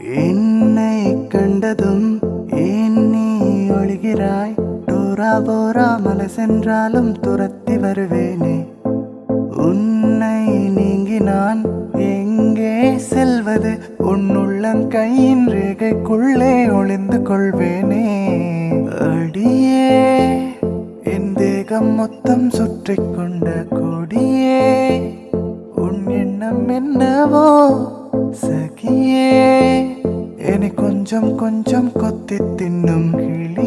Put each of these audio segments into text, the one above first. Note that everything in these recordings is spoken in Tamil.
என்னை கண்டதும் ஏன் நீ ஒழிகிறாய்? டோரா போரா மலை சென்றாலும் துரத்தி வருவேனே. உன்னை நீங்கி நான் எங்கே செல்வது? உன்னுள்ளங்கையின் ரேகைக்குள்ளே ஒளிந்து கொள்வேனே. அடியே என் தேகம் மொத்தம் சுற்றி கொண்ட கொடியே. எண்ணம் என்னவோ? சகியே. என்னை கொஞ்சம் கொஞ்சம் கொத்தி தின்னும் கிளி.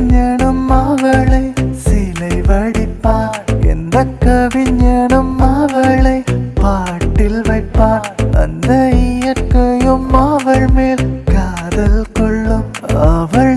கலைஞனும் அவளை சிலை வடிப்பார். எந்த கவிஞனும் அவளை பாட்டில் வைப்பார். அந்த இயற்கையும் அவள் மேல் காதல் கொள்ளும். அவள்